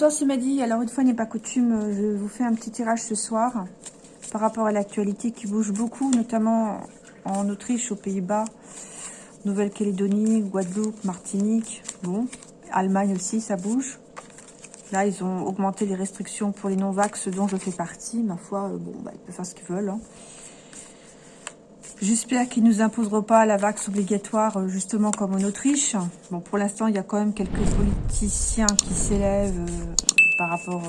Bonsoir, c'est Madi. Alors, une fois n'est pas coutume, je vous fais un petit tirage ce soir par rapport à l'actualité qui bouge beaucoup, notamment en Autriche, aux Pays-Bas, Nouvelle-Calédonie, Guadeloupe, Martinique. Bon, Allemagne aussi, ça bouge. Là, ils ont augmenté les restrictions pour les non-vax, dont je fais partie. Ma foi, euh, bon, bah, ils peuvent faire ce qu'ils veulent. Hein. J'espère qu'ils ne nous imposeront pas la vax obligatoire, euh, justement comme en Autriche. Bon, pour l'instant, il y a quand même quelques politiciens qui s'élèvent euh, par rapport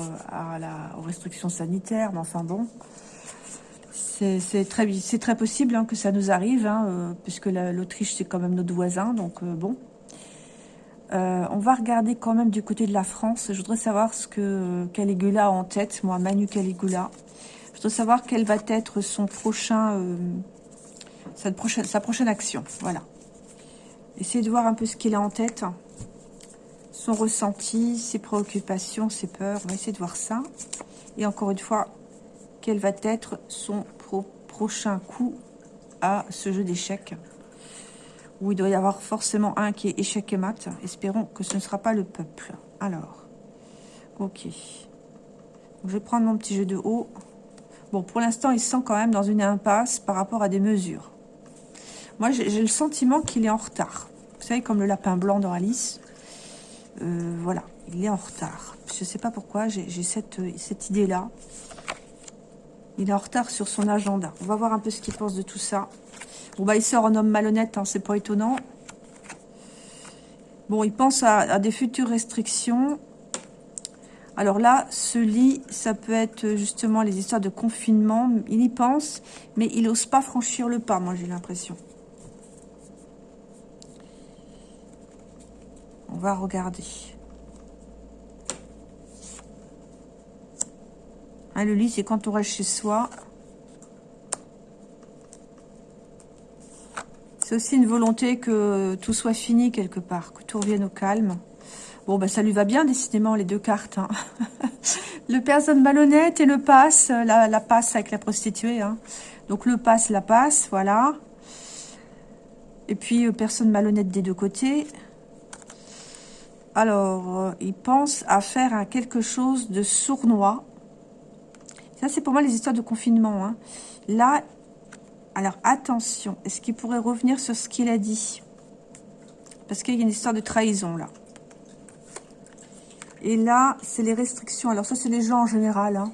la, aux restrictions sanitaires. Mais enfin bon, c'est très, possible hein, que ça nous arrive, hein, puisque l'Autriche, c'est quand même notre voisin. Donc, bon, euh, on va regarder quand même du côté de la France. Je voudrais savoir ce que Caligula a en tête, moi, Manu Caligula. Je voudrais savoir quel va être son prochain, sa, prochaine, sa prochaine action. Voilà. Essayez de voir un peu ce qu'il a en tête. Son ressenti, ses préoccupations, ses peurs. On va essayer de voir ça. Et encore une fois, quel va être son prochain coup à ce jeu d'échecs où il doit y avoir forcément un qui est échec et mat. Espérons que ce ne sera pas le peuple. Alors, ok. je vais prendre mon petit jeu de haut. Bon, pour l'instant, il se sent quand même dans une impasse par rapport à des mesures. Moi, j'ai le sentiment qu'il est en retard. Vous savez, comme le lapin blanc dans Alice. Euh, voilà, il est en retard. Je ne sais pas pourquoi, j'ai cette, cette idée-là. Il est en retard sur son agenda. On va voir un peu ce qu'il pense de tout ça. Bon, bah, il sort un homme malhonnête, hein, c'est pas étonnant. Bon, il pense à, des futures restrictions. Alors là, ce lit, ça peut être justement les histoires de confinement. Il y pense, mais il n'ose pas franchir le pas, moi, j'ai l'impression. On va regarder. Hein, le lit, c'est quand on reste chez soi. C'est aussi une volonté que tout soit fini quelque part, que tout revienne au calme. Bon, ben ça lui va bien, décidément, les deux cartes. Hein. le personne malhonnête et le passe, la, passe avec la prostituée. Hein. Donc le passe, la passe, voilà. Et puis, euh, personne malhonnête des deux côtés. Alors, euh, il pense à faire quelque chose de sournois. Ça, c'est pour moi les histoires de confinement. Hein. Là, alors, attention. Est-ce qu'il pourrait revenir sur ce qu'il a dit? Parce qu'il y a une histoire de trahison, là. Et là, c'est les restrictions. Alors, ça, c'est les gens en général. Hein.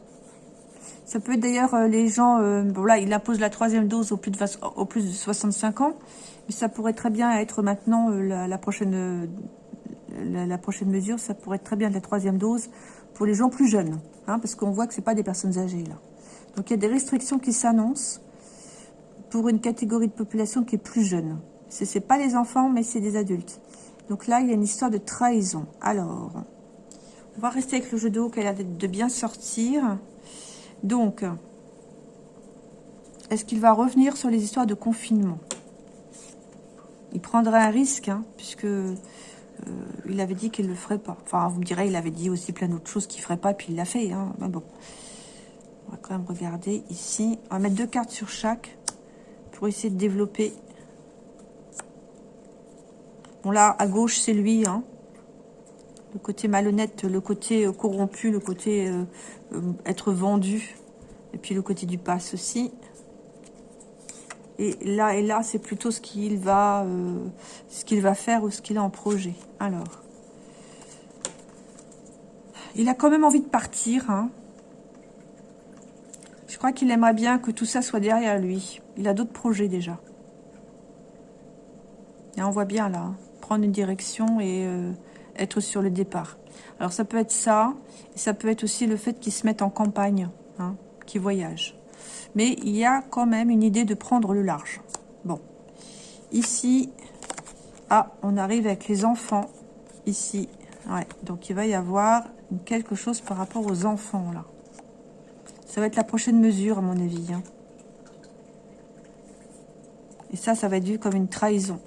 Ça peut être d'ailleurs euh, les gens... Euh, bon, là, il impose la troisième dose au plus, de, au plus de 65 ans. Mais ça pourrait très bien être maintenant la, prochaine... La, prochaine mesure, ça pourrait être très bien la troisième dose pour les gens plus jeunes. Hein, parce qu'on voit que ce pas des personnes âgées, là. Donc, il y a des restrictions qui s'annoncent pour une catégorie de population qui est plus jeune. Ce n'est pas les enfants, mais c'est des adultes. Donc là, il y a une histoire de trahison. Alors, on va rester avec le jeu de haut qui a l'air de bien sortir. Donc, est-ce qu'il va revenir sur les histoires de confinement? Il prendrait un risque, hein, puisque euh, il avait dit qu'il ne le ferait pas. Enfin, vous me direz, il avait dit aussi plein d'autres choses qu'il ne ferait pas, puis il l'a fait. Hein. Mais bon, on va quand même regarder ici. On va mettre deux cartes sur chaque pour essayer de développer. Bon là, à gauche, c'est lui. Hein. Le côté malhonnête, le côté euh, corrompu, le côté euh, être vendu. Et puis le côté du passe aussi. Et là et là, c'est plutôt ce qu'il va, ce qu'il va faire ou ce qu'il a en projet. Alors, il a quand même envie de partir. Hein. Je crois qu'il aimerait bien que tout ça soit derrière lui. Il a d'autres projets déjà. Et on voit bien là, prendre une direction et euh, être sur le départ. Alors ça peut être ça, et ça peut être aussi le fait qu'il se mette en campagne, hein, qu'il voyage. Mais il y a quand même une idée de prendre le large. Bon, ici, ah, on arrive avec les enfants, ici. Ouais, donc il va y avoir quelque chose par rapport aux enfants là. Ça va être la prochaine mesure, à mon avis. Hein. Et ça, ça va être vu comme une trahison.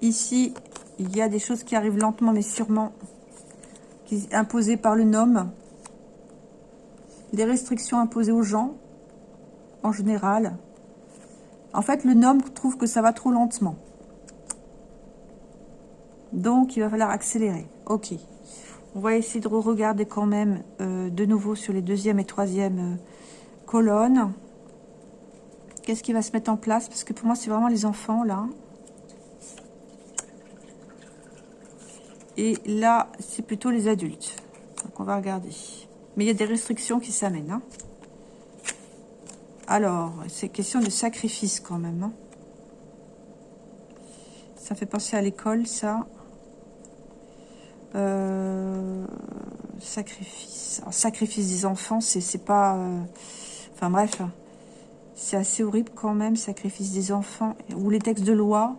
Ici, il y a des choses qui arrivent lentement, mais sûrement, imposées par le nom. Des restrictions imposées aux gens, en général. En fait, le nom trouve que ça va trop lentement. Donc, il va falloir accélérer. Ok. On va essayer de regarder quand même euh, de nouveau sur les deuxième et troisième euh, colonnes. Qu'est-ce qui va se mettre en place? Parce que pour moi, c'est vraiment les enfants, là. Et là, c'est plutôt les adultes. Donc, on va regarder. Mais il y a des restrictions qui s'amènent. Hein. Alors, c'est question de sacrifice quand même. Hein. Ça fait penser à l'école, ça. Euh, sacrifice. sacrifice des enfants, c'est pas... Euh, enfin bref, c'est assez horrible quand même, sacrifice des enfants. Ou les textes de loi.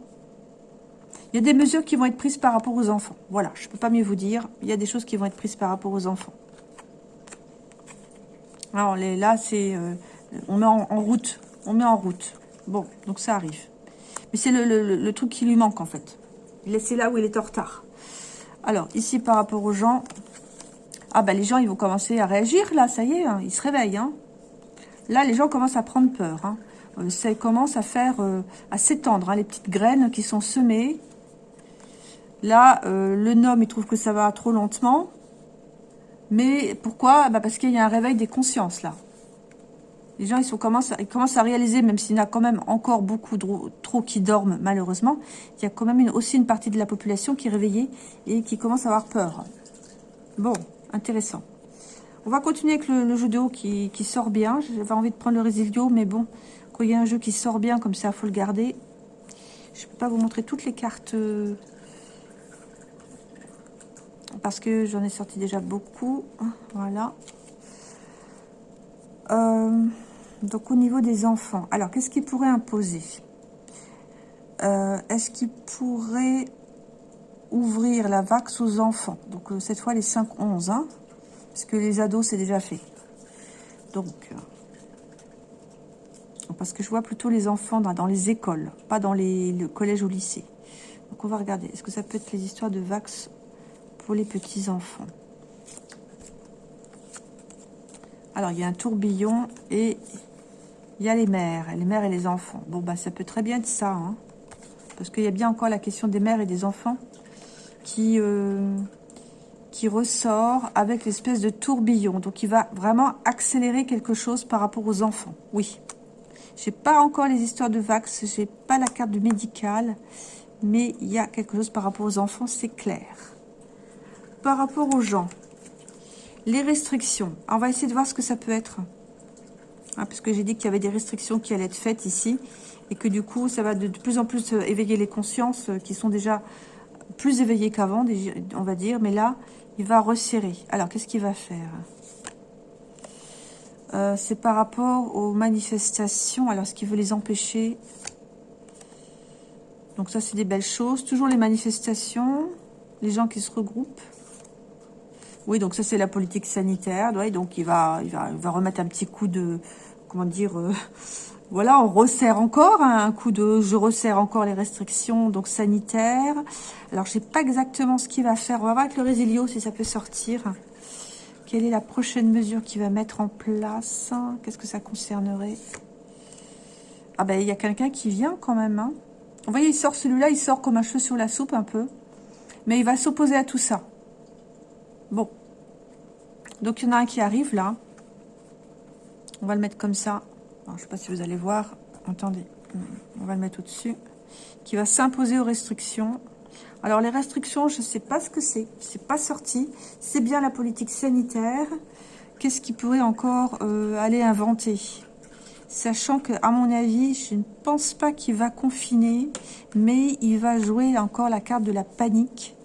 Il y a des mesures qui vont être prises par rapport aux enfants. Voilà, je ne peux pas mieux vous dire. Il y a des choses qui vont être prises par rapport aux enfants. Alors là, c'est... Euh, on met en, route. On met en route. Bon, donc ça arrive. Mais c'est le, truc qui lui manque, en fait. C'est là où il est en retard. Alors, ici, par rapport aux gens... Ah, bah, les gens, ils vont commencer à réagir, là, ça y est, hein, ils se réveillent, hein. Là, les gens commencent à prendre peur, hein. euh, Ça commence à faire... Euh, à s'étendre, les petites graines qui sont semées. Là, le nom, il trouve que ça va trop lentement. Mais pourquoi? Bah Parce qu'il y a un réveil des consciences, là. Les gens, ils, commencent, à réaliser, même s'il y en a quand même encore beaucoup trop qui dorment, malheureusement, il y a quand même aussi une partie de la population qui est réveillée et qui commence à avoir peur. Bon, intéressant. On va continuer avec le, jeu de haut qui, sort bien. J'avais envie de prendre le Résilio, mais bon, quand il y a un jeu qui sort bien, comme ça, il faut le garder. Je ne peux pas vous montrer toutes les cartes... Parce que j'en ai sorti déjà beaucoup. Voilà. Euh, donc au niveau des enfants, alors qu'est-ce qu'il pourrait imposer? Euh, Est-ce qu'il pourrait ouvrir la vax aux enfants? Donc euh, cette fois les 5-11, hein, parce que les ados c'est déjà fait. Donc, parce que je vois plutôt les enfants dans, les écoles, pas dans les, le ou lycée. Donc on va regarder, est-ce que ça peut être les histoires de vax pour les petits enfants Alors, il y a un tourbillon et il y a les mères, les mères et les enfants. Bon, bah, ça peut très bien être ça, hein. parce qu'il y a bien encore la question des mères et des enfants qui, euh, ressort avec l'espèce de tourbillon. Donc, il va vraiment accélérer quelque chose par rapport aux enfants. Oui. J'ai pas encore les histoires de Vax, j'ai pas la carte du médical, mais il y a quelque chose par rapport aux enfants, c'est clair. Par rapport aux gens, les restrictions. on va essayer de voir ce que ça peut être. Ah, parce que j'ai dit qu'il y avait des restrictions qui allaient être faites ici. Et que du coup, ça va de, plus en plus euh, éveiller les consciences euh, qui sont déjà plus éveillées qu'avant, on va dire. Mais là, il va resserrer. Alors, qu'est-ce qu'il va faire? Euh, C'est par rapport aux manifestations. Alors, ce qu'il veut les empêcher Donc ça, c'est des belles choses. Toujours les manifestations. Les gens qui se regroupent. Oui, donc ça c'est la politique sanitaire. donc il va, il va, va remettre un petit coup de, comment dire, euh, voilà, on resserre encore hein, un coup de, je resserre encore les restrictions donc sanitaires. Alors je sais pas exactement ce qu'il va faire. On va voir avec le Résilio si ça peut sortir. Quelle est la prochaine mesure qu'il va mettre en place? Qu'est-ce que ça concernerait? Ah ben il y a quelqu'un qui vient quand même. Hein. Vous voyez, il sort celui-là, il sort comme un cheveu sur la soupe un peu. Mais il va s'opposer à tout ça. Bon. Donc, il y en a un qui arrive là. On va le mettre comme ça. je ne sais pas si vous allez voir. Attendez. On va le mettre au-dessus. Qui va s'imposer aux restrictions. Alors, les restrictions, je ne sais pas ce que c'est. C'est pas sorti. C'est bien la politique sanitaire. Qu'est-ce qu'il pourrait encore euh, aller inventer? Sachant que, à mon avis, je ne pense pas qu'il va confiner, mais il va jouer encore la carte de la panique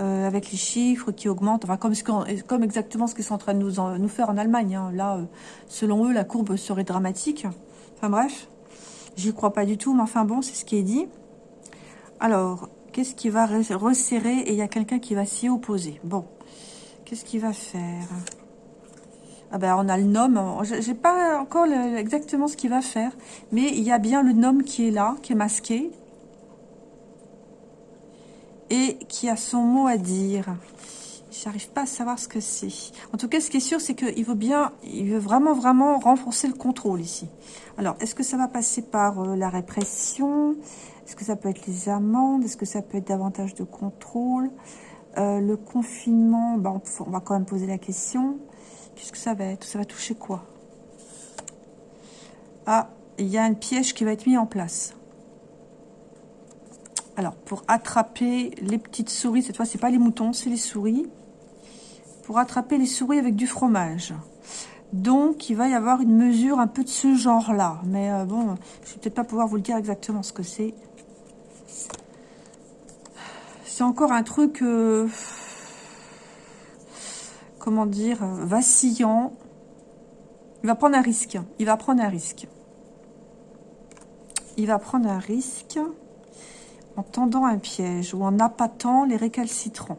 euh, avec les chiffres qui augmentent, enfin, comme, exactement ce qu'ils sont en train de nous, faire en Allemagne. Hein. Là, euh, selon eux, la courbe serait dramatique. Enfin bref, j'y crois pas du tout, mais enfin bon, c'est ce qui est dit. Alors, qu'est-ce qui va resserrer Et il y a quelqu'un qui va s'y opposer? Bon, qu'est-ce qu'il va faire? Ah ben, on a le nom, j'ai pas encore exactement ce qu'il va faire, mais il y a bien le nom qui est là, qui est masqué, et qui a son mot à dire. J'arrive pas à savoir ce que c'est. En tout cas, ce qui est sûr, c'est qu'il veut bien, il veut vraiment, vraiment renforcer le contrôle ici. Alors, est-ce que ça va passer par euh, la répression? Est-ce que ça peut être les amendes? Est-ce que ça peut être davantage de contrôle? Euh, Le confinement, bah, on, va quand même poser la question. Qu'est-ce que ça va être? Ça va toucher quoi? Ah, il y a un piège qui va être mis en place. Alors, pour attraper les petites souris, cette fois, c'est pas les moutons, c'est les souris. Pour attraper les souris avec du fromage. Donc, il va y avoir une mesure un peu de ce genre-là. Mais euh, bon, je vais peut-être pas pouvoir vous le dire exactement ce que c'est. C'est encore un truc... Euh, comment dire Vacillant. Il va prendre un risque. Il va prendre un risque. Il va prendre un risque en tendant un piège ou en appâtant les récalcitrants.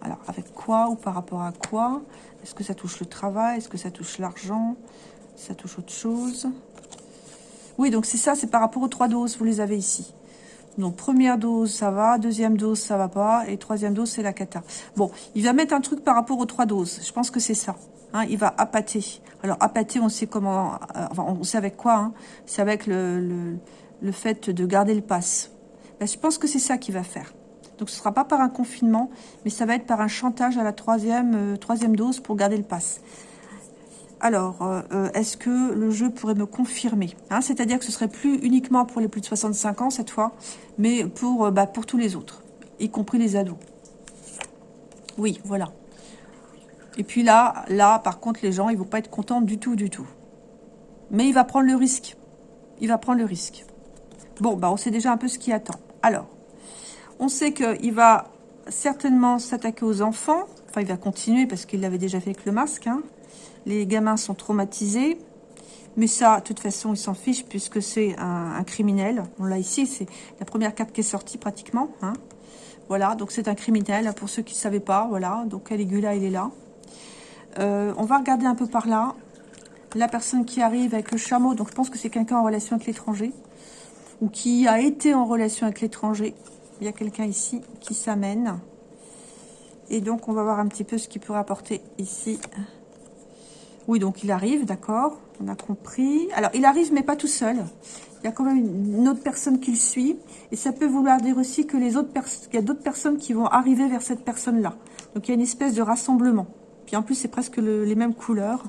Alors, avec quoi ou par rapport à quoi? Est-ce que ça touche le travail? Est-ce que ça touche l'argent? Ça touche autre chose? Oui, donc c'est ça, c'est par rapport aux trois doses, vous les avez ici. Donc, première dose, ça va. Deuxième dose, ça va pas. Et troisième dose, c'est la cata. Bon, il va mettre un truc par rapport aux trois doses. Je pense que c'est ça. Hein, il va appâter. Alors, appâter, on sait comment... Euh, enfin, on sait avec quoi. Hein. C'est avec le, le, le fait de garder le pass. Ben, je pense que c'est ça qu'il va faire. Donc ce ne sera pas par un confinement, mais ça va être par un chantage à la troisième, euh, troisième dose pour garder le pass. Alors, euh, euh, est-ce que le jeu pourrait me confirmer hein, C'est-à-dire que ce serait plus uniquement pour les plus de 65 ans cette fois, mais pour, bah, pour tous les autres, y compris les ados. Oui, voilà. Et puis là, là, par contre, les gens, ils vont pas être contents du tout, du tout. Mais il va prendre le risque. Il va prendre le risque. Bon, bah, on sait déjà un peu ce qui attend. Alors, on sait qu'il va certainement s'attaquer aux enfants. Enfin, il va continuer parce qu'il l'avait déjà fait avec le masque. Hein. Les gamins sont traumatisés. Mais ça, de toute façon, il s'en fiche puisque c'est un, criminel. On l'a ici, c'est la première carte qui est sortie pratiquement. Hein. Voilà, donc c'est un criminel. Pour ceux qui ne savaient pas, voilà. Donc Caligula, il est là. Euh, on va regarder un peu par là. La personne qui arrive avec le chameau, donc je pense que c'est quelqu'un en relation avec l'étranger ou qui a été en relation avec l'étranger. Il y a quelqu'un ici qui s'amène. Et donc, on va voir un petit peu ce qu'il peut rapporter ici. Oui, donc il arrive, d'accord. On a compris. Alors, il arrive, mais pas tout seul. Il y a quand même une autre personne qui le suit. Et ça peut vouloir dire aussi que les autres il y a d'autres personnes qui vont arriver vers cette personne-là. Donc, il y a une espèce de rassemblement. Puis en plus, c'est presque les mêmes couleurs.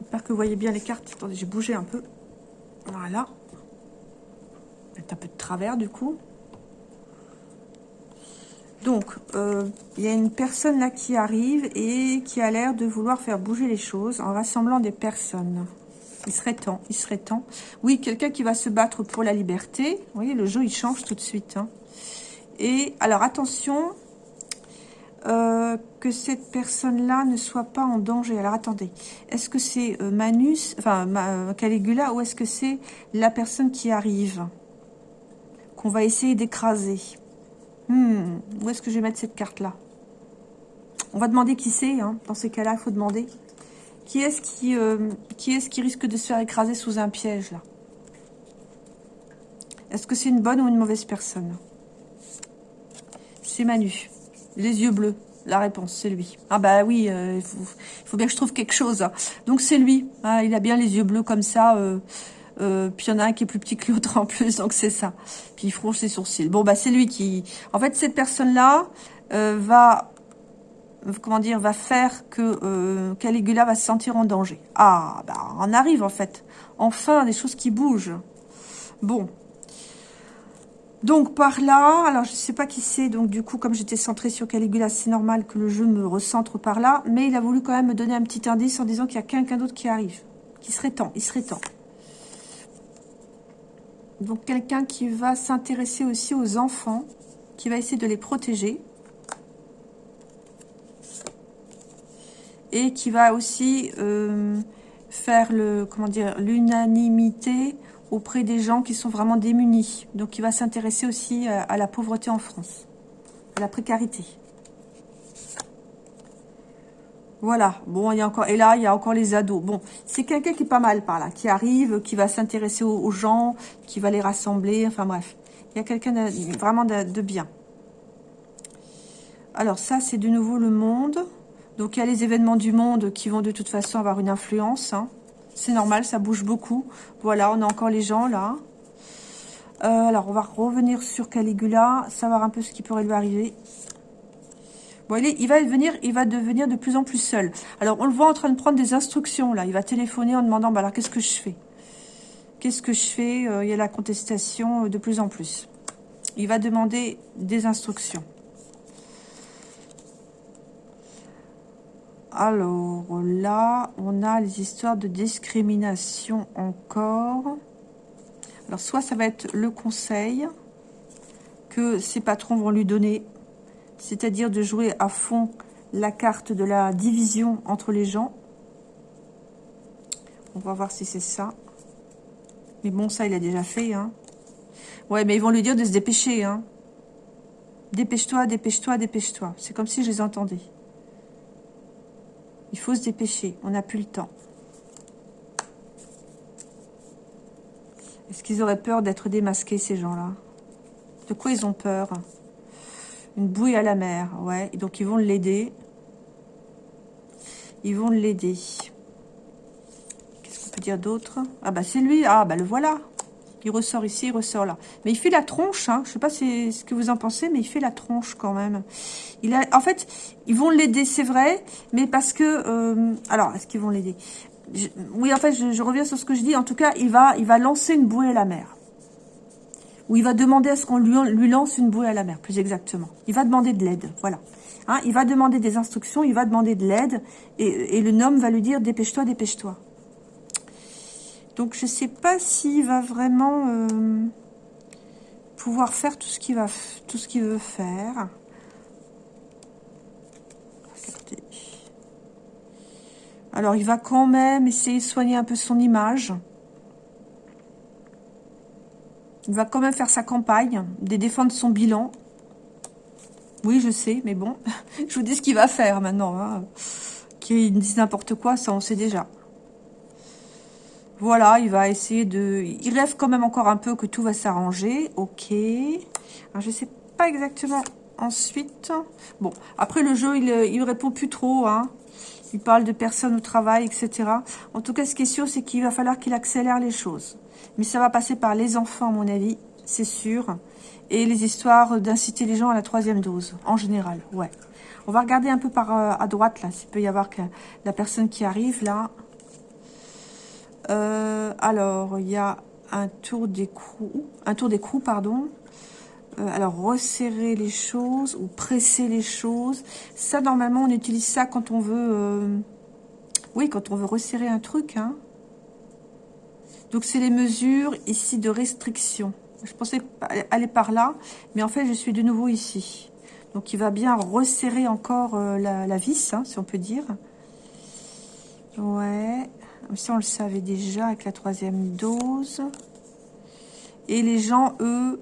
J'espère que vous voyez bien les cartes. Attendez, j'ai bougé un peu. Voilà un peu de travers du coup. Donc, euh, il y a une personne là qui arrive et qui a l'air de vouloir faire bouger les choses en rassemblant des personnes. Il serait temps, il serait temps. Oui, quelqu'un qui va se battre pour la liberté. Vous voyez, le jeu, il change tout de suite. Hein. Et alors, attention, euh, que cette personne-là ne soit pas en danger. Alors, attendez, est-ce que c'est euh, Manus, enfin, Caligula, ou est-ce que c'est la personne qui arrive? Qu'on va essayer d'écraser. Hmm, où est-ce que je vais mettre cette carte-là? On va demander qui c'est. Hein. Dans ces cas-là, il faut demander. Qui est-ce qui, euh, qui, est qui risque de se faire écraser sous un piège, là? Est-ce que c'est une bonne ou une mauvaise personne? C'est Manu. Les yeux bleus. La réponse, c'est lui. Ah bah oui, euh, il, faut, bien que je trouve quelque chose. Hein. Donc c'est lui. Ah, il a bien les yeux bleus comme ça. Euh, euh, puis il y en a un qui est plus petit que l'autre en plus, donc c'est ça. Puis il fronce ses sourcils. Bon, bah c'est lui qui... En fait, cette personne-là euh, va... Comment dire Va faire que euh, Caligula va se sentir en danger. Ah, bah on arrive en fait. Enfin, des choses qui bougent. Bon. Donc par là, alors je ne sais pas qui c'est, donc du coup comme j'étais centré sur Caligula, c'est normal que le jeu me recentre par là, mais il a voulu quand même me donner un petit indice en disant qu'il y a quelqu'un d'autre qui arrive, qui serait temps, il serait temps. Donc quelqu'un qui va s'intéresser aussi aux enfants, qui va essayer de les protéger. Et qui va aussi euh, faire le comment dire l'unanimité auprès des gens qui sont vraiment démunis. Donc il va s'intéresser aussi à la pauvreté en France, à la précarité. Voilà, bon, il y a encore, et là, il y a encore les ados. Bon, c'est quelqu'un qui est pas mal par là, qui arrive, qui va s'intéresser aux, gens, qui va les rassembler, enfin bref. Il y a quelqu'un vraiment de, bien. Alors ça, c'est de nouveau le monde. Donc il y a les événements du monde qui vont de toute façon avoir une influence. Hein. C'est normal, ça bouge beaucoup. Voilà, on a encore les gens là. alors, on va revenir sur Caligula, savoir un peu ce qui pourrait lui arriver. Il, va devenir, il va devenir de plus en plus seul. Alors, on le voit en train de prendre des instructions, là. Il va téléphoner en demandant, bah qu'est-ce que je fais? Qu'est-ce que je fais? Il y a la contestation de plus en plus. Il va demander des instructions. Alors là, on a les histoires de discrimination encore. Alors soit ça va être le conseil que ses patrons vont lui donner, c'est-à-dire de jouer à fond la carte de la division entre les gens. On va voir si c'est ça. Mais bon, ça, il a déjà fait. Hein. Ouais, mais ils vont lui dire de se dépêcher. Hein. Dépêche-toi, dépêche-toi, dépêche-toi. C'est comme si je les entendais. Il faut se dépêcher, on n'a plus le temps. Est-ce qu'ils auraient peur d'être démasqués, ces gens-là? De quoi ils ont peur? Une bouée à la mer, ouais. donc, ils vont l'aider. Ils vont l'aider. Qu'est-ce qu'on peut dire d'autre? Ah, bah, c'est lui. Ah, bah, le voilà. Il ressort ici, il ressort là. Mais il fait la tronche, hein. Je sais pas ce que vous en pensez, mais il fait la tronche quand même. Il a, en fait, ils vont l'aider, c'est vrai, mais parce que... Euh, alors, est-ce qu'ils vont l'aider? Oui, en fait, je, reviens sur ce que je dis. En tout cas, il va, il va lancer une bouée à la mer. Ou il va demander à ce qu'on lui, lance une bouée à la mer, plus exactement. Il va demander de l'aide, voilà. Hein, il va demander des instructions, il va demander de l'aide, et, le nom va lui dire « dépêche-toi, dépêche-toi ». Donc je ne sais pas s'il va vraiment euh, pouvoir faire tout ce qu'il veut faire. Alors il va quand même essayer de soigner un peu son image. Il va quand même faire sa campagne, défendre son bilan. Oui, je sais, mais bon, je vous dis ce qu'il va faire maintenant. Hein. Qu'il dise n'importe quoi, ça on sait déjà. Voilà, il va essayer de... Il rêve quand même encore un peu que tout va s'arranger. Ok. Alors, je sais pas exactement ensuite. Bon, après le jeu, il, il répond plus trop. Hein. Il parle de personnes au travail, etc. En tout cas, ce qui est sûr, c'est qu'il va falloir qu'il accélère les choses. Mais ça va passer par les enfants, à mon avis, c'est sûr. Et les histoires d'inciter les gens à la troisième dose, en général, ouais. On va regarder un peu par euh, à droite, là, s'il peut y avoir la personne qui arrive, là. Euh, alors, il y a un tour d'écrou, un tour d'écrou, pardon. Euh, alors, resserrer les choses ou presser les choses. Ça, normalement, on utilise ça quand on veut... Oui, quand on veut resserrer un truc. Hein. Donc, c'est les mesures ici de restriction. Je pensais aller par là, mais en fait, je suis de nouveau ici. Donc, il va bien resserrer encore la, vis, hein, si on peut dire. Ouais. Ça, on le savait déjà avec la troisième dose. Et les gens, eux,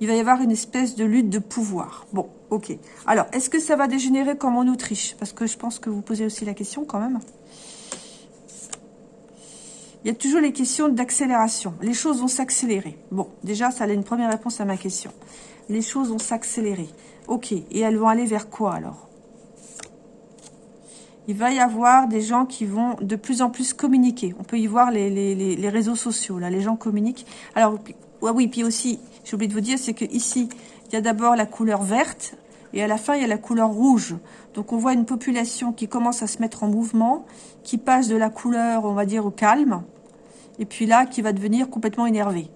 il va y avoir une espèce de lutte de pouvoir. Bon, ok. Alors, est-ce que ça va dégénérer comme en Autriche? Parce que je pense que vous posez aussi la question quand même. Il y a toujours les questions d'accélération. Les choses vont s'accélérer. Bon, déjà, ça a une première réponse à ma question. Les choses vont s'accélérer. Ok, et elles vont aller vers quoi alors? Il va y avoir des gens qui vont de plus en plus communiquer. On peut y voir les, réseaux sociaux, là, les gens communiquent. Alors, oui, puis aussi, j'ai oublié de vous dire, c'est que ici, il y a d'abord la couleur verte, et à la fin, il y a la couleur rouge. Donc, on voit une population qui commence à se mettre en mouvement, qui passe de la couleur, on va dire, au calme, et puis là, qui va devenir complètement énervé,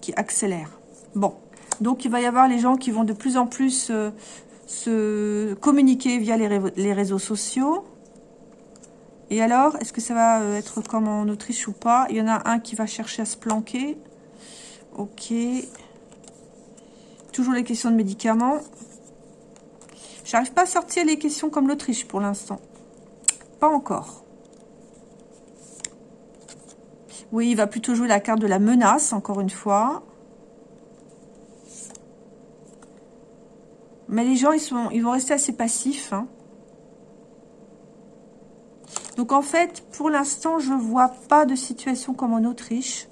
qui accélère. Bon, donc il va y avoir les gens qui vont de plus en plus euh, se communiquer via les réseaux sociaux, et alors, est-ce que ça va euh, être comme en Autriche ou pas? Il y en a un qui va chercher à se planquer. Ok. Toujours les questions de médicaments. J'arrive pas à sortir les questions comme l'Autriche pour l'instant. Pas encore. Oui, il va plutôt jouer la carte de la menace, encore une fois. Mais les gens, ils, vont rester assez passifs. Hein. Donc en fait, pour l'instant, je vois pas de situation comme en Autriche.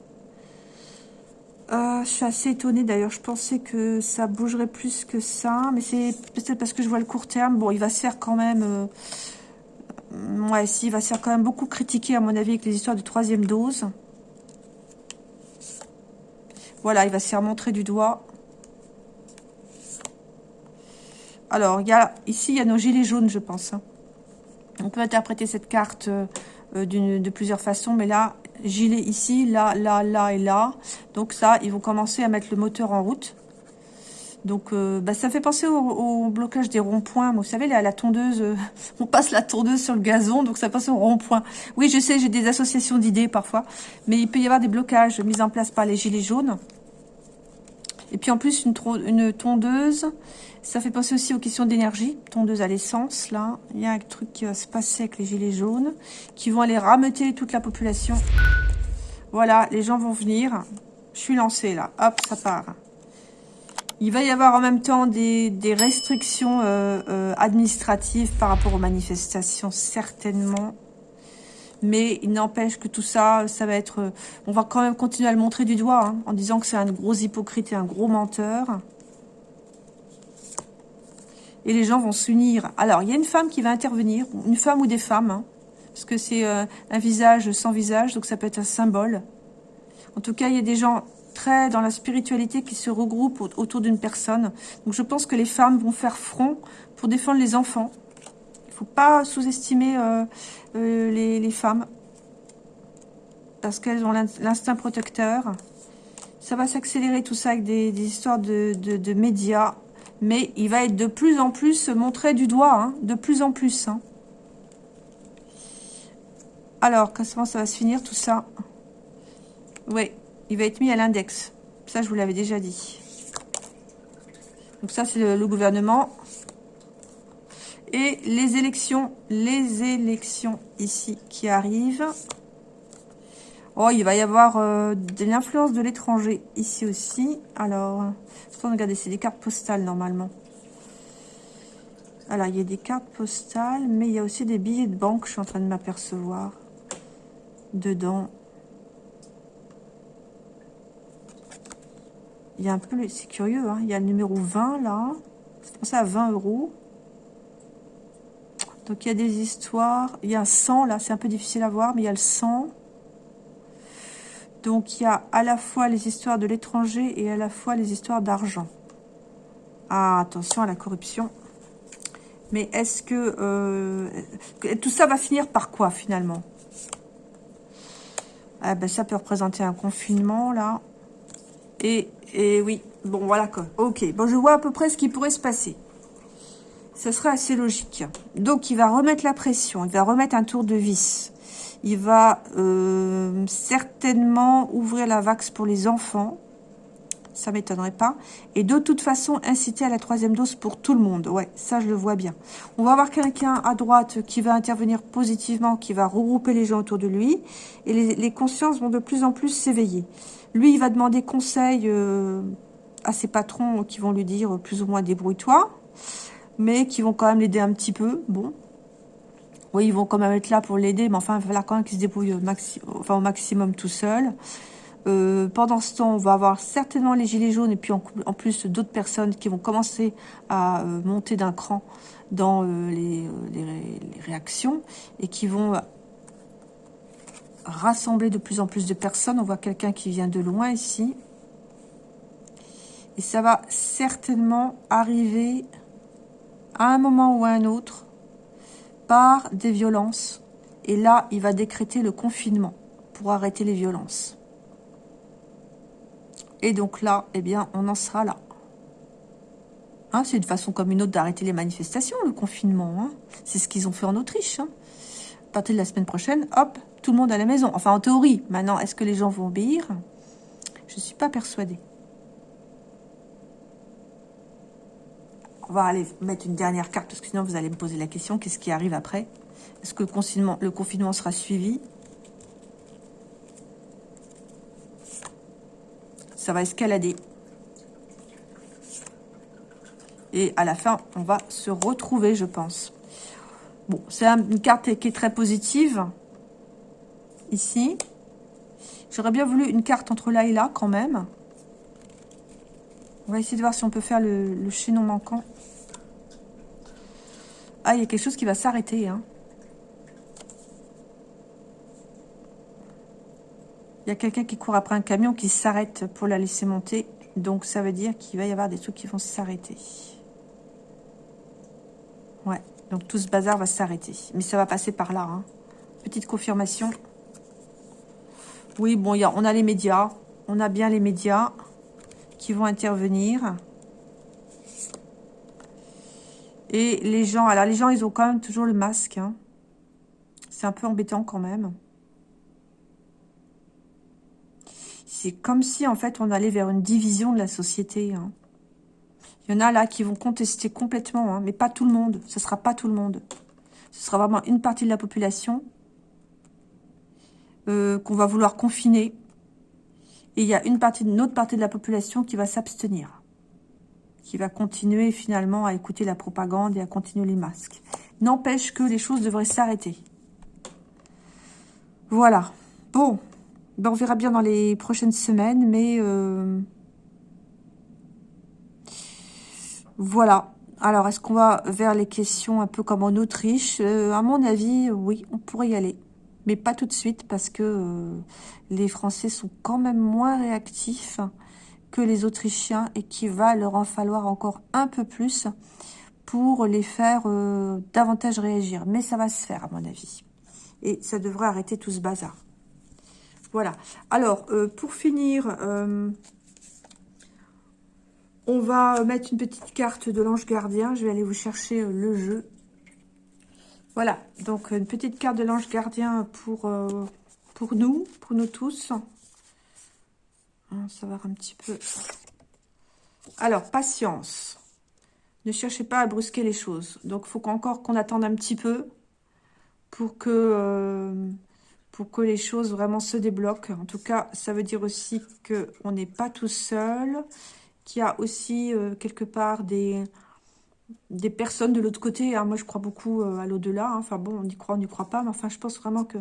Euh, je suis assez étonnée d'ailleurs, je pensais que ça bougerait plus que ça, mais c'est peut-être parce que je vois le court terme. Bon, il va se faire quand même... Euh, ouais, si, il va se faire quand même beaucoup critiquer à mon avis avec les histoires de troisième dose. Voilà, il va se faire montrer du doigt. Alors, il y a, ici, il y a nos gilets jaunes, je pense. Hein. On peut interpréter cette carte euh, de plusieurs façons, mais là, gilet ici, là, là, là et là. Donc ça, ils vont commencer à mettre le moteur en route. Donc, euh, bah, ça fait penser au, blocage des ronds-points. Vous savez, la, la tondeuse, euh, on passe la tondeuse sur le gazon, donc ça passe au rond-point. Oui, je sais, j'ai des associations d'idées parfois, mais il peut y avoir des blocages mis en place par les gilets jaunes. Et puis en plus, une, tondeuse, ça fait penser aussi aux questions d'énergie. Tondeuse à l'essence, là. Il y a un truc qui va se passer avec les gilets jaunes, qui vont aller rameuter toute la population. Voilà, les gens vont venir. Je suis lancée, là. Hop, ça part. Il va y avoir en même temps des, restrictions euh, euh, administratives par rapport aux manifestations, certainement. Mais il n'empêche que tout ça, ça va être... On va quand même continuer à le montrer du doigt, hein, en disant que c'est un gros hypocrite et un gros menteur et les gens vont s'unir. Alors, il y a une femme qui va intervenir, une femme ou des femmes, hein, parce que c'est euh, un visage sans visage, donc ça peut être un symbole. En tout cas, il y a des gens très dans la spiritualité qui se regroupent autour d'une personne. Donc je pense que les femmes vont faire front pour défendre les enfants. Faut pas sous-estimer euh, euh, les, femmes, parce qu'elles ont l'instinct protecteur. Ça va s'accélérer tout ça avec des, histoires de, de médias mais il va être de plus en plus montré du doigt, hein, de plus en plus. Hein. Alors, comment ça va se finir tout ça Oui, il va être mis à l'index. Ça, je vous l'avais déjà dit. Donc ça, c'est le, gouvernement. Et les élections, les élections ici qui arrivent. Oh, il va y avoir euh, de l'influence de l'étranger ici aussi. Alors, regardez, c'est des cartes postales normalement. Alors, il y a des cartes postales, mais il y a aussi des billets de banque, je suis en train de m'apercevoir. Dedans. Il y a un peu, c'est curieux, hein. il y a le numéro 20 là. C'est pour ça à 20 euros. Donc il y a des histoires. Il y a un 100 là, c'est un peu difficile à voir, mais il y a le 100. Donc, il y a à la fois les histoires de l'étranger et à la fois les histoires d'argent. Ah, attention à la corruption. Mais est-ce que... Euh, tout ça va finir par quoi, finalement? Ah ben, Ça peut représenter un confinement, là. Et, et oui, bon, voilà quoi. Ok, bon, je vois à peu près ce qui pourrait se passer. Ce serait assez logique. Donc, il va remettre la pression. Il va remettre un tour de vis. Il va euh, certainement ouvrir la vax pour les enfants. Ça m'étonnerait pas. Et de toute façon, inciter à la troisième dose pour tout le monde. Ouais, ça, je le vois bien. On va avoir quelqu'un à droite qui va intervenir positivement, qui va regrouper les gens autour de lui. Et les, consciences vont de plus en plus s'éveiller. Lui, il va demander conseil euh, à ses patrons qui vont lui dire plus ou moins débrouille-toi. Mais qui vont quand même l'aider un petit peu. Bon, oui, ils vont quand même être là pour l'aider, mais enfin, il va falloir quand même qu'il se débrouille au, maximum tout seul. Euh, pendant ce temps, on va avoir certainement les gilets jaunes et puis en, plus d'autres personnes qui vont commencer à euh, monter d'un cran dans euh, les, réactions et qui vont rassembler de plus en plus de personnes. On voit quelqu'un qui vient de loin ici. Et ça va certainement arriver à un moment ou à un autre par des violences. Et là, il va décréter le confinement pour arrêter les violences. Et donc là, eh bien, on en sera là. Hein, c'est une façon comme une autre d'arrêter les manifestations, le confinement. Hein. C'est ce qu'ils ont fait en Autriche. Hein. À partir de la semaine prochaine, hop, tout le monde à la maison. Enfin, en théorie. Maintenant, est-ce que les gens vont obéir? Je ne suis pas persuadée. On va aller mettre une dernière carte, parce que sinon vous allez me poser la question, qu'est-ce qui arrive après? Est-ce que le confinement, le confinement sera suivi? Ça va escalader. Et à la fin, on va se retrouver, je pense. Bon, c'est une carte qui est très positive. Ici. J'aurais bien voulu une carte entre là et là, quand même. On va essayer de voir si on peut faire le, le chaînon manquant. Ah, il y a quelque chose qui va s'arrêter. Hein. Il y a quelqu'un qui court après un camion qui s'arrête pour la laisser monter. Donc, ça veut dire qu'il va y avoir des trucs qui vont s'arrêter. Ouais, donc tout ce bazar va s'arrêter. Mais ça va passer par là. Hein. Petite confirmation. Oui, bon, on a les médias. On a bien les médias qui vont intervenir. Et les gens, alors les gens, ils ont quand même toujours le masque. Hein. C'est un peu embêtant quand même. C'est comme si, en fait, on allait vers une division de la société. Hein. Il y en a là qui vont contester complètement, hein, mais pas tout le monde. Ce ne sera pas tout le monde. Ce sera vraiment une partie de la population euh, qu'on va vouloir confiner. Et il y a une partie, une autre partie de la population qui va s'abstenir. Qui va continuer finalement à écouter la propagande et à continuer les masques. N'empêche que les choses devraient s'arrêter. Voilà. Bon. Ben, on verra bien dans les prochaines semaines, mais... Euh, voilà. Alors, est-ce qu'on va vers les questions un peu comme en Autriche? Euh, À mon avis, oui, on pourrait y aller. Mais pas tout de suite, parce que euh, les Français sont quand même moins réactifs les Autrichiens et qu'il va leur en falloir encore un peu plus pour les faire euh, davantage réagir. Mais ça va se faire, à mon avis. Et ça devrait arrêter tout ce bazar. Voilà. Alors, pour finir, on va mettre une petite carte de l'ange gardien. Je vais aller vous chercher euh, le jeu. Voilà, donc une petite carte de l'ange gardien pour, euh, pour nous, pour nous tous. Va savoir un petit peu. Alors, patience. Ne cherchez pas à brusquer les choses. Donc, il faut encore qu'on attende un petit peu pour que, euh, pour que les choses vraiment se débloquent. En tout cas, ça veut dire aussi qu'on n'est pas tout seul qu'il y a aussi euh, quelque part des, des personnes de l'autre côté. Hein. Moi, je crois beaucoup euh, à l'au-delà. Hein. Enfin bon, on y croit, on n'y croit pas. Mais enfin, je pense vraiment que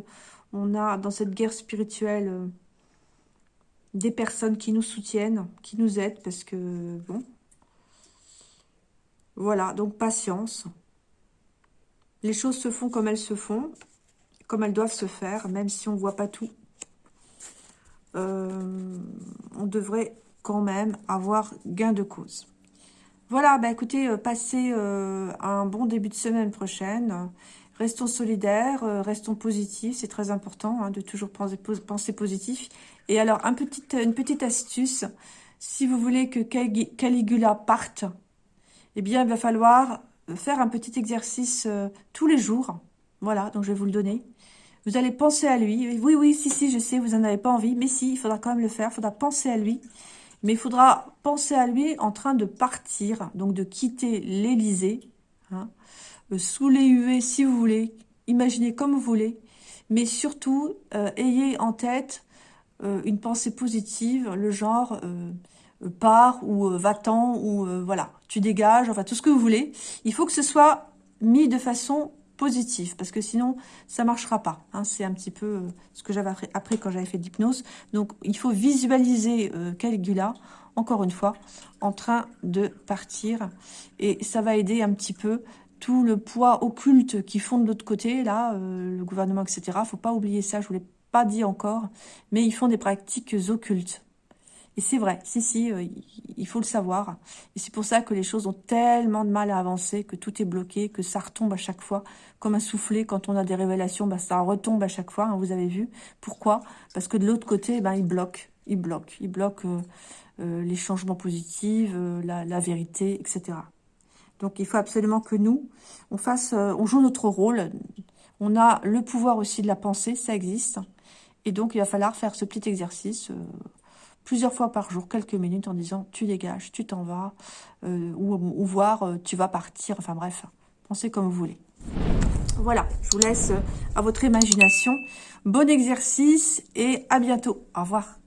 on a dans cette guerre spirituelle des personnes qui nous soutiennent, qui nous aident. Parce que, bon... Voilà, donc patience. Les choses se font comme elles se font, comme elles doivent se faire, même si on ne voit pas tout. on devrait quand même avoir gain de cause. Voilà, bah écoutez, euh, passez euh, un bon début de semaine prochaine. Restons solidaires, euh, restons positifs, c'est très important hein, de toujours penser, positif. Et alors, un petit, une petite astuce, si vous voulez que Caligula parte, eh bien, il va falloir faire un petit exercice tous les jours. Voilà, donc je vais vous le donner. Vous allez penser à lui. Oui, oui, si, si, je sais, vous n'en avez pas envie. Mais si, il faudra quand même le faire. Il faudra penser à lui. Mais il faudra penser à lui en train de partir, donc de quitter l'Élysée, hein, euh, sous les huées si vous voulez, imaginez comme vous voulez, mais surtout, euh, ayez en tête euh, une pensée positive, le genre part ou va-t'en ou voilà, tu dégages, enfin tout ce que vous voulez. Il faut que ce soit mis de façon positif, parce que sinon, ça marchera pas. Hein. C'est un petit peu euh, ce que j'avais appris quand j'avais fait d'hypnose. Donc, il faut visualiser euh, Caligula, encore une fois, en train de partir. Et ça va aider un petit peu tout le poids occulte qui font de l'autre côté, là, euh, le gouvernement, etc. faut pas oublier ça, je vous l'ai pas dit encore, mais ils font des pratiques occultes. Et c'est vrai, si, si, euh, il faut le savoir. Et c'est pour ça que les choses ont tellement de mal à avancer, que tout est bloqué, que ça retombe à chaque fois. Comme un soufflet, quand on a des révélations, bah, ça retombe à chaque fois, hein, vous avez vu. Pourquoi? Parce que de l'autre côté, ben, ils bloquent, ils bloquent, ils bloquent euh, les changements positifs, la, vérité, etc. Donc il faut absolument que nous, on fasse, on joue notre rôle. On a le pouvoir aussi de la pensée, ça existe. Et donc il va falloir faire ce petit exercice plusieurs fois par jour, quelques minutes, en disant tu dégages, tu t'en vas, euh, ou, voir euh, tu vas partir, enfin bref, pensez comme vous voulez. Voilà, je vous laisse euh, à votre imagination. Bon exercice et à bientôt. Au revoir.